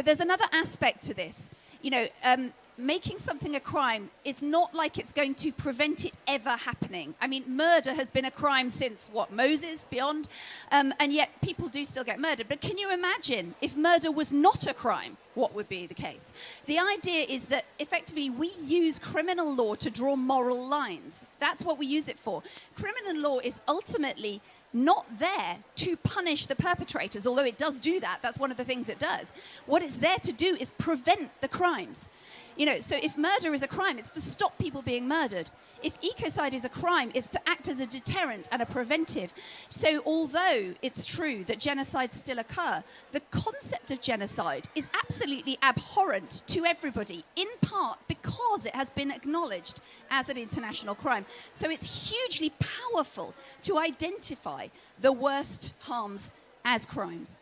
But there's another aspect to this. You know, um, making something a crime, it's not like it's going to prevent it ever happening. I mean, murder has been a crime since, what, Moses, beyond? Um, and yet people do still get murdered. But can you imagine if murder was not a crime, what would be the case? The idea is that effectively we use criminal law to draw moral lines. That's what we use it for. Criminal law is ultimately not there to punish the perpetrators, although it does do that. That's one of the things it does. What it's there to do is prevent the crimes. You know, so if murder is a crime, it's to stop people being murdered. If ecocide is a crime, it's to act as a deterrent and a preventive. So although it's true that genocides still occur, the concept of genocide is absolutely abhorrent to everybody, in part because it has been acknowledged as an international crime. So it's hugely powerful to identify the worst harms as crimes.